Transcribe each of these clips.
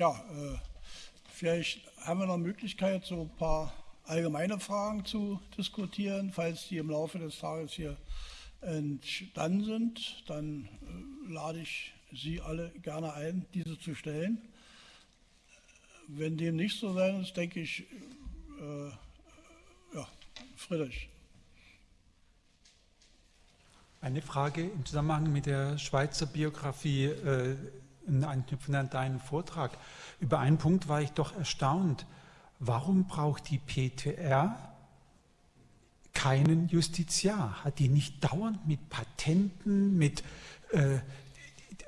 ja, äh, vielleicht haben wir noch Möglichkeit, so ein paar allgemeine Fragen zu diskutieren. Falls die im Laufe des Tages hier entstanden sind, dann äh, lade ich Sie alle gerne ein, diese zu stellen. Wenn dem nicht so sein ist, denke ich, äh, ja, Friedrich. Eine Frage im Zusammenhang mit der Schweizer Biografie, äh, anknüpfend an deinen Vortrag. Über einen Punkt war ich doch erstaunt. Warum braucht die PTR keinen Justiziar? Hat die nicht dauernd mit Patenten, mit äh,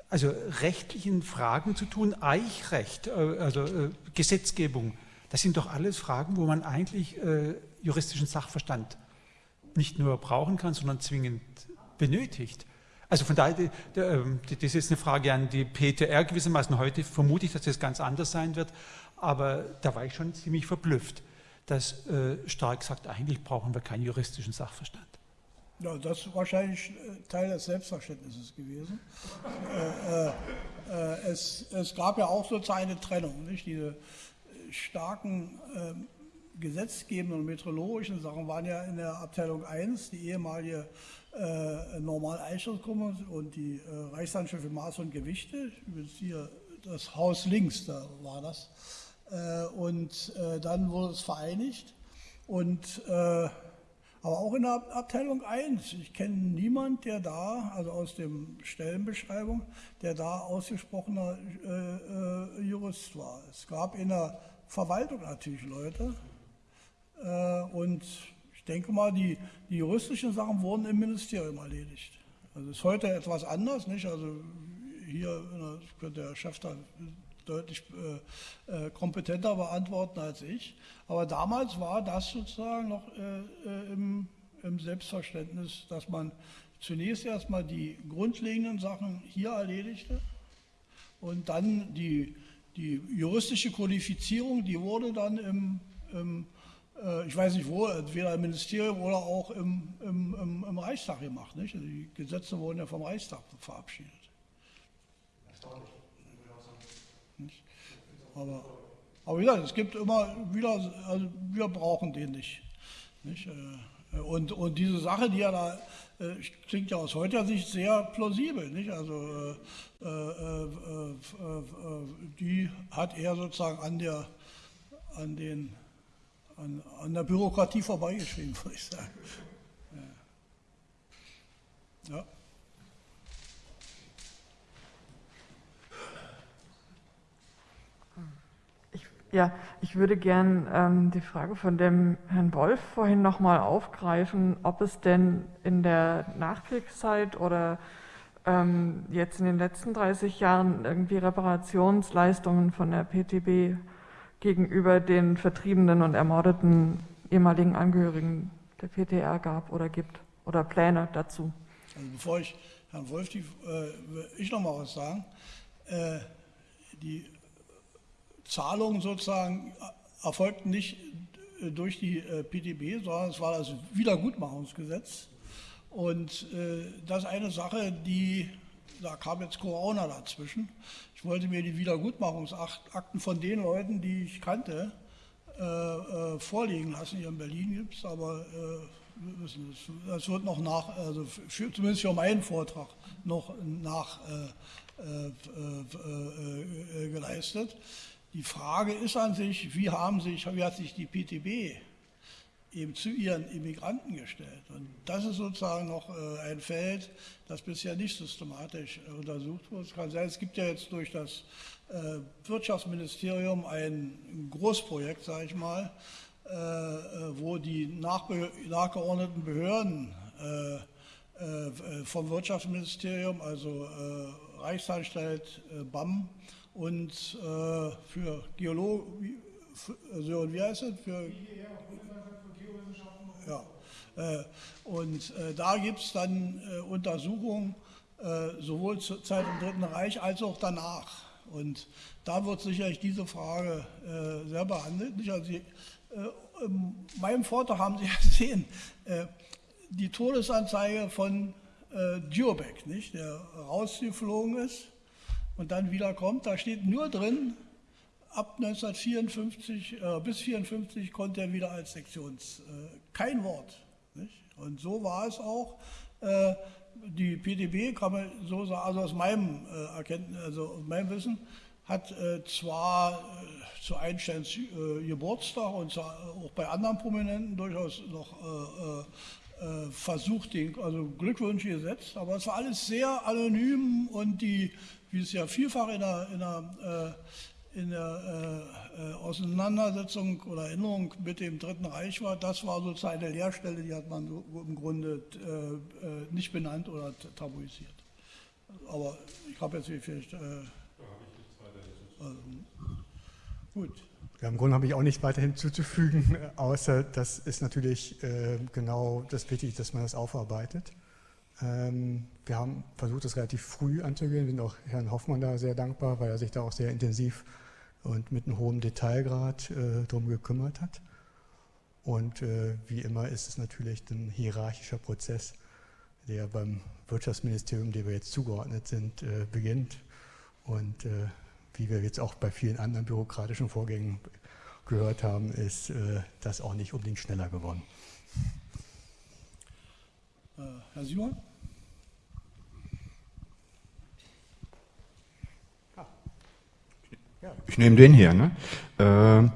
also rechtlichen Fragen zu tun? Eichrecht, äh, also äh, Gesetzgebung, das sind doch alles Fragen, wo man eigentlich äh, juristischen Sachverstand nicht nur brauchen kann, sondern zwingend benötigt. Also von daher, ähm, das ist eine Frage an die PTR gewissermaßen. Heute vermute ich, dass das ganz anders sein wird, aber da war ich schon ziemlich verblüfft, dass äh, Stark sagt, eigentlich brauchen wir keinen juristischen Sachverstand. Ja, das ist wahrscheinlich äh, Teil des Selbstverständnisses gewesen. äh, äh, es, es, gab ja auch sozusagen eine Trennung, nicht? diese starken ähm, gesetzgebenden und meteorologischen Sachen waren ja in der Abteilung 1, die ehemalige äh, Normal-Eichelsgruppe und die äh, Reichshandschrift für Maß und Gewichte, übrigens hier das Haus links, da war das. Äh, und äh, dann wurde es vereinigt. Und, äh, aber auch in der Abteilung 1, ich kenne niemanden, der da, also aus der Stellenbeschreibung, der da ausgesprochener äh, Jurist war. Es gab in der Verwaltung natürlich Leute und ich denke mal, die, die juristischen Sachen wurden im Ministerium erledigt. Also ist heute etwas anders, nicht? Also hier könnte der Chef da deutlich äh, äh, kompetenter beantworten als ich. Aber damals war das sozusagen noch äh, äh, im, im, Selbstverständnis, dass man zunächst erstmal die grundlegenden Sachen hier erledigte und dann die, die juristische Qualifizierung, die wurde dann im, im ich weiß nicht wo, entweder im Ministerium oder auch im, im, im, im Reichstag gemacht. Nicht? Also die Gesetze wurden ja vom Reichstag verabschiedet. Nicht? Aber, aber wie gesagt, es gibt immer wieder, also wir brauchen den nicht. nicht? Äh, und, und diese Sache, die ja da äh, klingt ja aus heutiger Sicht sehr plausibel. Nicht? Also äh, äh, äh, die hat er sozusagen an, der, an den an, an der Bürokratie vorbeigeschrieben, würde ich sagen. Ja. ja. Ja, ich würde gern ähm, die Frage von dem Herrn Wolf vorhin nochmal aufgreifen, ob es denn in der Nachkriegszeit oder ähm, jetzt in den letzten 30 Jahren irgendwie Reparationsleistungen von der PTB gegenüber den vertriebenen und ermordeten ehemaligen Angehörigen der PTR gab oder gibt oder Pläne dazu. Also bevor ich Herrn Wolf, die, äh, ich noch mal was sagen. Äh, die Zahlungen sozusagen erfolgten nicht durch die äh, PTB, sondern es war das Wiedergutmachungsgesetz. Und äh, das ist eine Sache, die da kam jetzt Corona dazwischen. Ich wollte mir die Wiedergutmachungsakten von den Leuten, die ich kannte, äh, äh, vorlegen lassen. Hier in Berlin gibt es, aber äh, das, wird noch nach, also für, zumindest für meinen Vortrag, noch nach äh, äh, äh, geleistet. Die Frage ist an sich, wie, haben sich, wie hat sich die PTB eben zu ihren Immigranten gestellt. Und das ist sozusagen noch äh, ein Feld, das bisher nicht systematisch äh, untersucht wurde. Es kann sein, es gibt ja jetzt durch das äh, Wirtschaftsministerium ein Großprojekt, sage ich mal, wo die nachgeordneten Behörden vom Wirtschaftsministerium, also Reichsanstalt, BAM und für Geologen, also, wie heißt es? Für, ja. Äh, und äh, da gibt es dann äh, Untersuchungen sowohl zur Zeit im Dritten Reich als auch danach. Und da wird sicherlich diese Frage sehr behandelt. Also Sie, in meinem Vortrag haben Sie ja gesehen, die Todesanzeige von Djurbek, nicht, der rausgeflogen ist und dann wieder kommt, da steht nur drin, ab 1954 äh, bis 1954 konnte er wieder als Sektions äh, kein Wort. Nicht? Und so war es auch. Äh, die PDB kann man so sagen, also aus meinem äh, Erkenntnis, also aus meinem Wissen, hat äh, zwar äh, zu Einsteins Geburtstag und auch bei anderen Prominenten durchaus noch versucht, den, also Glückwünsche gesetzt, aber es war alles sehr anonym und die, wie es ja vielfach in der, in der in der äh, äh, Auseinandersetzung oder Erinnerung mit dem Dritten Reich war, das war sozusagen eine Leerstelle, die hat man so im Grunde äh, äh nicht benannt oder tabuisiert. Aber ich habe jetzt vielleicht... Äh, also, gut. Ja, Im Grunde habe ich auch nicht weiter hinzuzufügen, außer das ist natürlich äh, genau das Wichtige, dass man das aufarbeitet. Ähm, wir haben versucht, das relativ früh anzugehen. Wir sind auch Herrn Hoffmann da sehr dankbar, weil er sich da auch sehr intensiv und mit einem hohen Detailgrad äh, darum gekümmert hat. Und äh, wie immer ist es natürlich ein hierarchischer Prozess, der beim Wirtschaftsministerium, dem wir jetzt zugeordnet sind, äh, beginnt. Und äh, wie wir jetzt auch bei vielen anderen bürokratischen Vorgängen gehört haben, ist äh, das auch nicht unbedingt schneller geworden. Äh, Herr Simon? Ich nehme den hier. Ne? Äh,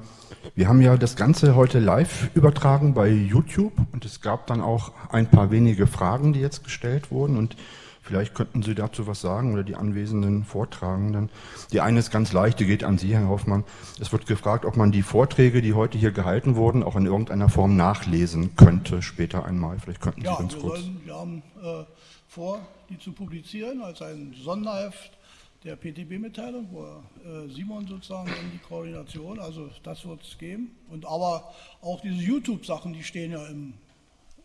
wir haben ja das Ganze heute live übertragen bei YouTube und es gab dann auch ein paar wenige Fragen, die jetzt gestellt wurden und vielleicht könnten Sie dazu was sagen oder die anwesenden Vortragenden. Die eine ist ganz leicht, die geht an Sie, Herr Hoffmann. Es wird gefragt, ob man die Vorträge, die heute hier gehalten wurden, auch in irgendeiner Form nachlesen könnte später einmal. Vielleicht könnten Sie ja, ganz wir kurz. Sollen, wir haben äh, vor, die zu publizieren als ein Sonderheft der PTB-Mitteilung, wo äh, Simon sozusagen in die Koordination, also das wird es geben. Und aber auch diese YouTube-Sachen, die stehen ja im,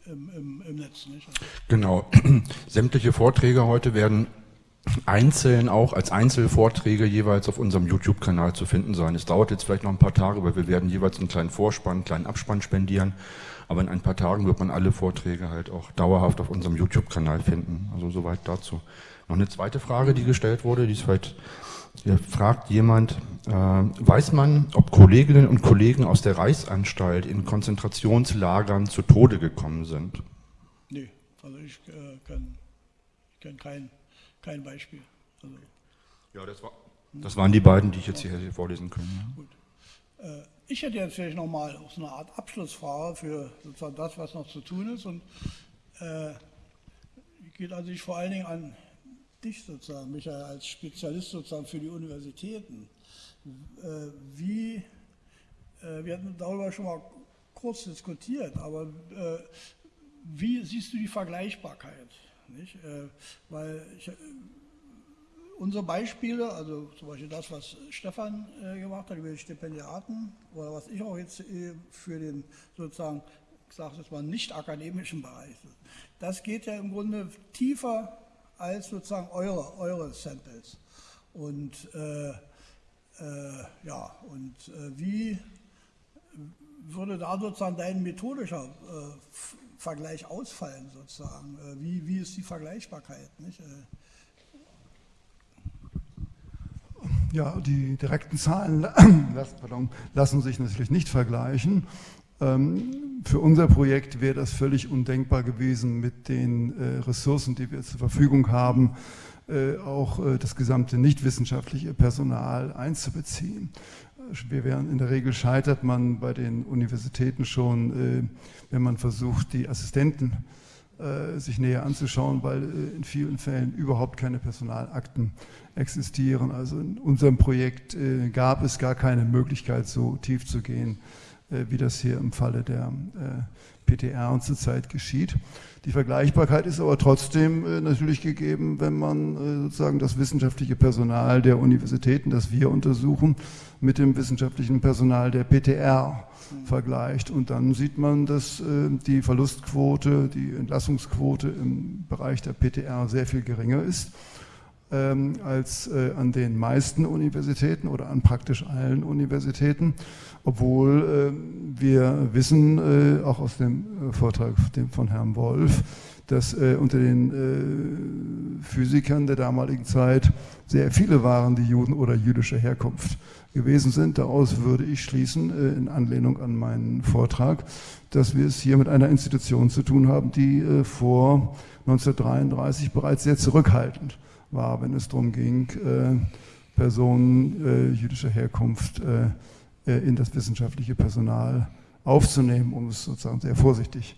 im, im, im Netz. Nicht? Genau. Sämtliche Vorträge heute werden einzeln auch als Einzelvorträge jeweils auf unserem YouTube-Kanal zu finden sein. Es dauert jetzt vielleicht noch ein paar Tage, weil wir werden jeweils einen kleinen Vorspann, einen kleinen Abspann spendieren. Aber in ein paar Tagen wird man alle Vorträge halt auch dauerhaft auf unserem YouTube-Kanal finden. Also soweit dazu. Noch eine zweite Frage, die gestellt wurde, die ist vielleicht, hier fragt jemand, äh, weiß man, ob Kolleginnen und Kollegen aus der Reichsanstalt in Konzentrationslagern zu Tode gekommen sind? Nee, also ich äh, kenne kenn kein, kein Beispiel. Also, ja, das, war, das waren die beiden, die ich jetzt hier vorlesen kann. Ja. Gut. Äh, ich hätte jetzt vielleicht nochmal so eine Art Abschlussfrage für sozusagen das, was noch zu tun ist. Und äh, geht also ich vor allen Dingen an dich sozusagen, Michael, als Spezialist sozusagen für die Universitäten. Äh, wie, äh, wir hatten darüber schon mal kurz diskutiert, aber äh, wie siehst du die Vergleichbarkeit? Nicht? Weil ich, unsere Beispiele, also zum Beispiel das, was Stefan gemacht hat über die Stipendiaten oder was ich auch jetzt für den sozusagen, ich sage es mal, nicht akademischen Bereich, das geht ja im Grunde tiefer als sozusagen eure, eure Samples. Und äh, äh, ja, und äh, wie würde da sozusagen dein methodischer äh, Vergleich ausfallen sozusagen? Äh, wie, wie ist die Vergleichbarkeit? Nicht? Äh, ja, die direkten Zahlen pardon, lassen sich natürlich nicht vergleichen. Ähm, für unser Projekt wäre das völlig undenkbar gewesen, mit den äh, Ressourcen, die wir zur Verfügung haben, äh, auch äh, das gesamte nichtwissenschaftliche Personal einzubeziehen. Wir wären, in der Regel scheitert man bei den Universitäten schon, wenn man versucht, die Assistenten sich näher anzuschauen, weil in vielen Fällen überhaupt keine Personalakten existieren. Also in unserem Projekt gab es gar keine Möglichkeit, so tief zu gehen, äh, wie das hier im Falle der äh, PTR und zurzeit geschieht. Die Vergleichbarkeit ist aber trotzdem äh, natürlich gegeben, wenn man sozusagen das wissenschaftliche Personal der Universitäten, das wir untersuchen, mit dem wissenschaftlichen Personal der PTR vergleicht. Und dann sieht man, dass die Verlustquote, die Entlassungsquote im Bereich der PTR sehr viel geringer ist ähm, als an den meisten Universitäten oder an praktisch allen Universitäten obwohl äh, wir wissen, äh, auch aus dem äh, Vortrag von Herrn Wolf, dass äh, unter den äh, Physikern der damaligen Zeit sehr viele waren, die Juden oder jüdischer Herkunft gewesen sind. Daraus würde ich schließen, äh, in Anlehnung an meinen Vortrag, dass wir es hier mit einer Institution zu tun haben, die äh, vor 1933 bereits sehr zurückhaltend war, wenn es darum ging, äh, Personen jüdischer Herkunft in das wissenschaftliche Personal aufzunehmen, um es sozusagen sehr vorsichtig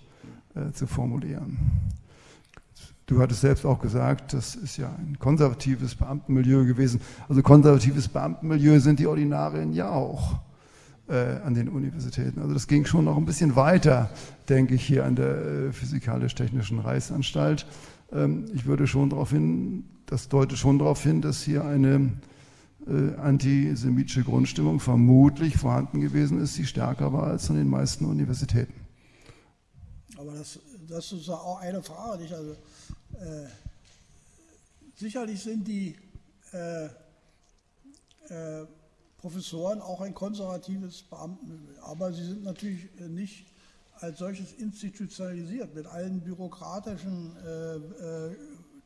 zu formulieren. Du hattest selbst auch gesagt, das ist ja ein konservatives Beamtenmilieu gewesen. Also konservatives Beamtenmilieu sind die Ordinarien ja auch äh, an den Universitäten. Also das ging schon noch ein bisschen weiter, denke ich, hier an der äh, Physikalisch-Technischen Reichsanstalt. Ähm, ich würde schon darauf hin, das deutet schon darauf hin, dass hier eine äh, antisemitische Grundstimmung vermutlich vorhanden gewesen ist, die stärker war als an den meisten Universitäten. Aber das, das ist auch eine Frage, nicht? Also äh, sicherlich sind die äh, äh, Professoren auch ein konservatives Beamtenmilieu, aber sie sind natürlich nicht als solches institutionalisiert mit allen bürokratischen äh, äh,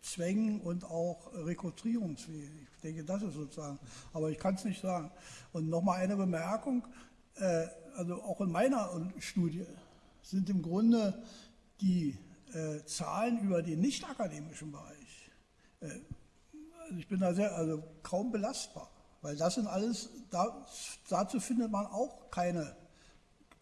Zwängen und auch Rekrutierungswegen. Ich denke, das ist sozusagen, aber ich kann es nicht sagen. Und nochmal eine Bemerkung, äh, also auch in meiner Studie sind im Grunde die äh, Zahlen über den nicht-akademischen Bereich, äh, also ich bin da sehr, also kaum belastbar, weil das sind alles, da, dazu findet man auch keine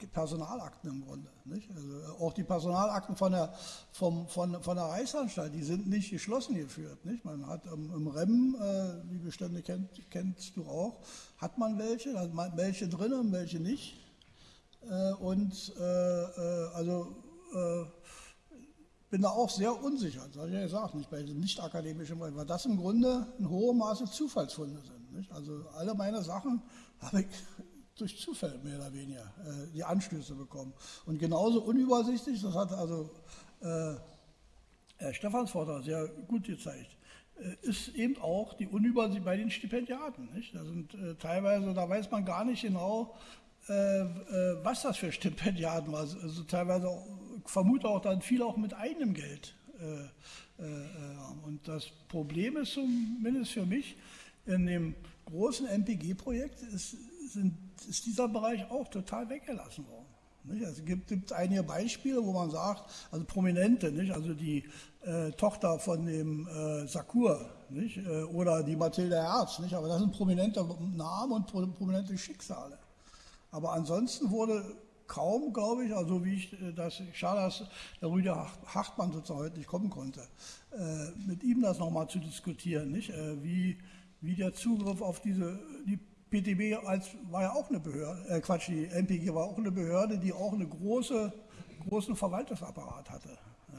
Personalakten im Grunde. Also auch die Personalakten von der, vom, von, von der Reichsanstalt, die sind nicht geschlossen geführt. Nicht? Man hat im, im REM, äh, die Bestände kennt, kennst du auch, hat man welche, hat man welche drin und welche nicht. Äh, und äh, äh also äh, bin da auch sehr unsicher, das habe ich ja gesagt, nicht bei den nicht-akademischen, weil das im Grunde in hohem Maße Zufallsfunde sind. Nicht? Also alle meine Sachen habe ich durch Zufall mehr oder weniger äh, die Anstöße bekommen. Und genauso unübersichtlich, das hat also äh, Herr Stephansvorter sehr gut gezeigt, äh, ist eben auch die Unübersicht bei den Stipendiaten. Nicht? Da sind äh, teilweise, da weiß man gar nicht genau, äh, äh, was das für Stipendiaten waren. Also teilweise vermute auch dann viel auch mit eigenem Geld. Äh, und das Problem ist zumindest für mich, in dem großen MPG-Projekt ist, ist, dieser Bereich auch total weggelassen worden. Also es gibt, gibt, einige Beispiele, wo man sagt, also Prominente, nicht? also die äh, Tochter von dem äh, Sakur nicht? Äh, oder die Mathilde Herz, nicht? aber das sind prominente Namen und prominente Schicksale. Aber ansonsten wurde kaum, glaube ich, also wie ich äh, das, schade, dass der Rüdiger Hartmann sozusagen heute nicht kommen konnte, äh, mit ihm das nochmal zu diskutieren, nicht? Äh, wie, wie der Zugriff auf diese, die PTB als, war ja auch eine Behörde, äh, Quatsch, die MPG war auch eine Behörde, die auch einen große, großen Verwaltungsapparat hatte.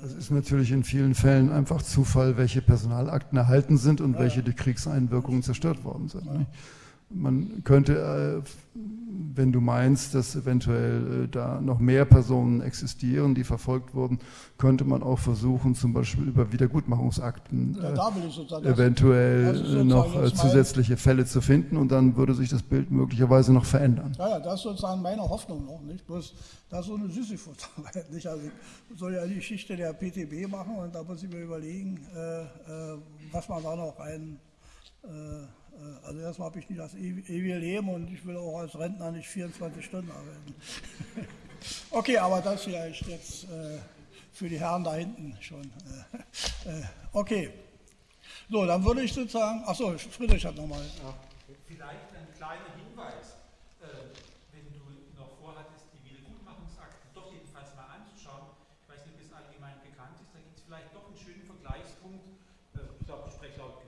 Das ist natürlich in vielen Fällen einfach Zufall, welche Personalakten erhalten sind und ja, welche durch Kriegseinwirkungen zerstört worden sind. Ja. Man könnte, äh, wenn du meinst, dass eventuell äh, da noch mehr Personen existieren, die verfolgt wurden, könnte man auch versuchen, zum Beispiel über Wiedergutmachungsakten ja, äh, eventuell noch zusätzliche Fälle zu finden und dann würde sich das Bild möglicherweise noch verändern. Ja, ja das ist sozusagen meine Hoffnung noch, nicht? Bloß, das ist so eine Sisyphus-Arbeit, nicht? Also ich soll ja die Geschichte der PTB machen und da muss ich mir überlegen, was man da noch äh, also erstmal habe ich nicht das ewige Leben und ich will auch als Rentner nicht 24 Stunden arbeiten. okay, aber das vielleicht jetzt äh, für die Herren da hinten schon. Äh, äh, okay. So, dann würde ich sozusagen, achso, Friedrich hat nochmal. Ja. Vielleicht ein kleiner Hinweis. Äh, wenn du noch vorhattest, die Wiedergutmachungsakten doch jedenfalls mal anzuschauen, ich weiß nicht, ob es allgemein bekannt ist, da gibt es vielleicht doch einen schönen Vergleichspunkt. ich glaube, ich spreche laut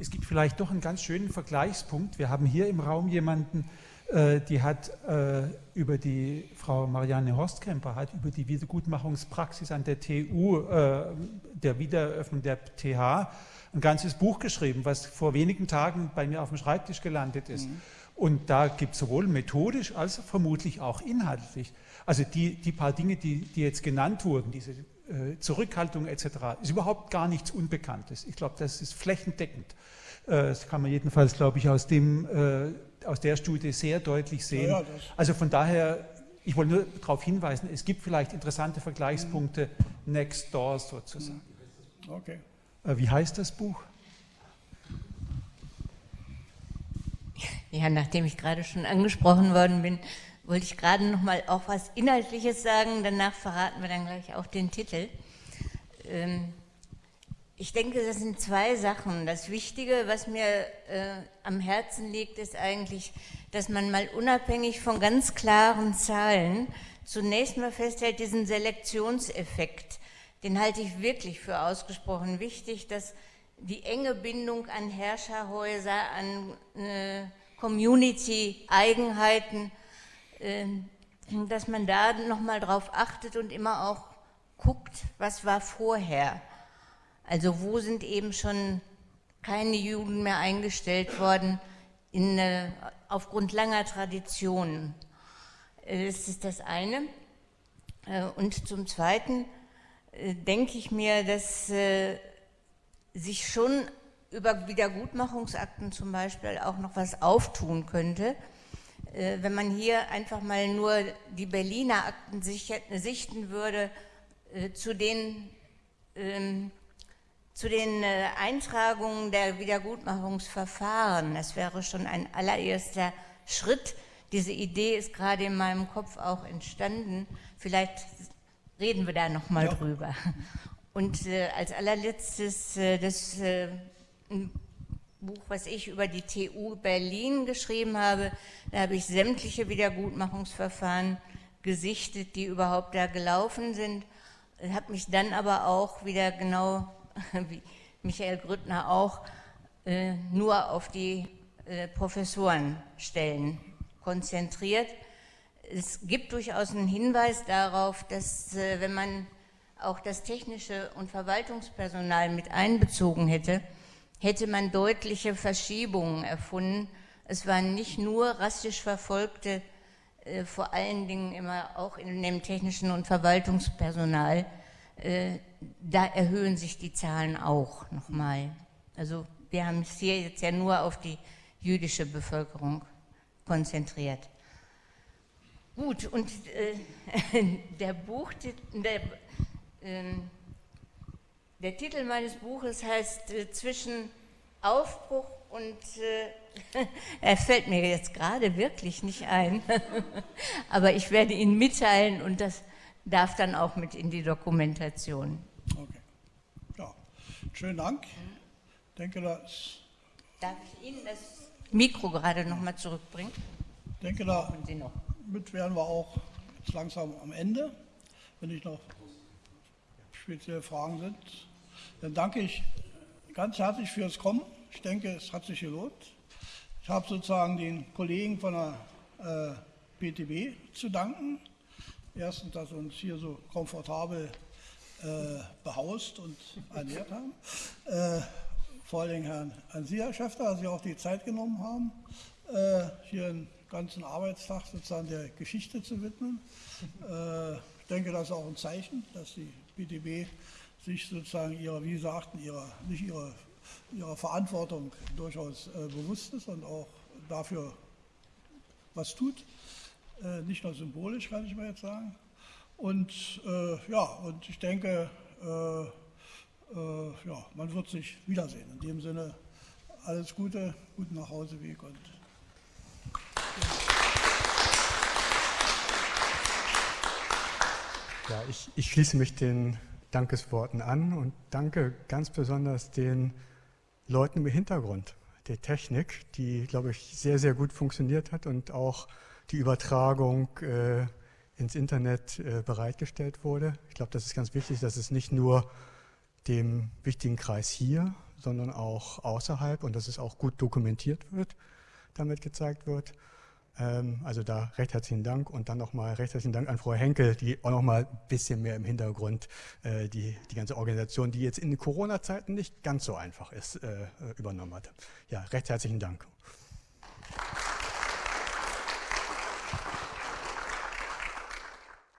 es gibt vielleicht doch einen ganz schönen Vergleichspunkt. Wir haben hier im Raum jemanden, äh, die hat äh, über die Frau Marianne Horstkemper, hat über die Wiedergutmachungspraxis an der TU, äh, der Wiedereröffnung der TH, ein ganzes Buch geschrieben, was vor wenigen Tagen bei mir auf dem Schreibtisch gelandet ist. Mhm. Und da gibt es sowohl methodisch als vermutlich auch inhaltlich. Also die, die paar Dinge, die, die jetzt genannt wurden, diese Zurückhaltung etc., ist überhaupt gar nichts Unbekanntes. Ich glaube, das ist flächendeckend. Äh, das kann man jedenfalls, glaube ich, aus, dem, äh, aus der Studie sehr deutlich sehen. Ja, ja, also von daher, ich wollte nur darauf hinweisen, es gibt vielleicht interessante Vergleichspunkte next door sozusagen. Okay. Äh, wie heißt das Buch? Ja, nachdem ich gerade schon angesprochen worden bin, wollte ich gerade noch mal auch was Inhaltliches sagen. Danach verraten wir dann gleich auch den Titel. Ähm, ich denke, das sind zwei Sachen. Das Wichtige, was mir äh, am Herzen liegt, ist eigentlich, dass man mal unabhängig von ganz klaren Zahlen zunächst mal festhält, diesen Selektionseffekt, den halte ich wirklich für ausgesprochen wichtig, dass die enge Bindung an Herrscherhäuser, an äh, Community-Eigenheiten, dass man da nochmal drauf achtet und immer auch guckt, was war vorher. Also wo sind eben schon keine Juden mehr eingestellt worden in, äh, aufgrund langer Traditionen. Äh, das ist das eine. Äh, und zum Zweiten denke ich mir, dass sich schon über Wiedergutmachungsakten zum Beispiel auch noch was auftun könnte. Äh, wenn man hier einfach mal nur die Berliner Akten sichten würde, äh, zu den, ähm, zu den äh, Eintragungen der Wiedergutmachungsverfahren, das wäre schon ein allererster Schritt. Diese Idee ist gerade in meinem Kopf auch entstanden. Vielleicht reden wir da noch mal ja. drüber. Und als allerletztes das Buch, was ich über die TU Berlin geschrieben habe, da habe ich sämtliche Wiedergutmachungsverfahren gesichtet, die überhaupt da gelaufen sind. Habe mich dann aber auch wieder genau, wie Michael Grüttner auch, äh, nur auf die äh, Professorenstellen konzentriert. Es gibt durchaus einen Hinweis darauf, dass äh, wenn man auch das technische und Verwaltungspersonal mit einbezogen hätte, hätte man deutliche Verschiebungen erfunden. Es waren nicht nur rassisch Verfolgte, äh, vor allen Dingen immer auch in dem technischen und Verwaltungspersonal. Äh, da erhöhen sich die Zahlen auch nochmal. Also wir haben es hier jetzt ja nur auf die jüdische Bevölkerung konzentriert. Gut, und äh, der Buchtitel, der, ähm, der Titel meines Buches heißt äh, Zwischen Aufbruch und äh, er fällt mir jetzt gerade wirklich nicht ein, aber ich werde ihn mitteilen und das darf dann auch mit in die Dokumentation. Okay. Ja, schönen Dank. Ich denke, das Darf ich Ihnen das Mikro gerade noch mal zurückbringen? Ich denke, damit wären wir auch jetzt langsam am Ende. Wenn nicht noch spezielle Fragen sind, dann danke ich ganz herzlich fürs Kommen. Ich denke, es hat sich gelohnt. Ich habe sozusagen den Kollegen von der äh, BTB zu danken. Erstens, dass sie uns hier so komfortabel äh, behaust und ernährt haben. Äh, vor allem Herrn, Herrn Herr Schäfter, dass Sie auch die Zeit genommen haben, äh, hier einen ganzen Arbeitstag sozusagen der Geschichte zu widmen. Äh, ich denke, das ist auch ein Zeichen, dass die BTB sich sozusagen ihrer, wie Sie sagten, ihrer, nicht ihrer, ihrer Verantwortung durchaus äh, bewusst ist und auch dafür was tut. Äh, nicht nur symbolisch, kann ich mal jetzt sagen. Und äh, ja, und ich denke, äh, äh, ja, man wird sich wiedersehen. In dem Sinne, alles Gute, guten Nachhauseweg und ja, ich, ich schließe mich den Dankesworten an und danke ganz besonders den Leuten im Hintergrund der Technik, die, glaube ich, sehr, sehr gut funktioniert hat und auch die Übertragung äh, ins Internet äh, bereitgestellt wurde. Ich glaube, das ist ganz wichtig, dass es nicht nur dem wichtigen Kreis hier, sondern auch außerhalb und dass es auch gut dokumentiert wird, damit gezeigt wird. Ähm, also da recht herzlichen Dank und dann nochmal recht herzlichen Dank an Frau Henkel, die auch nochmal ein bisschen mehr im Hintergrund äh, die, die ganze Organisation, die jetzt in Corona-Zeiten nicht ganz so einfach ist, äh, übernommen hat. Ja, recht herzlichen Dank.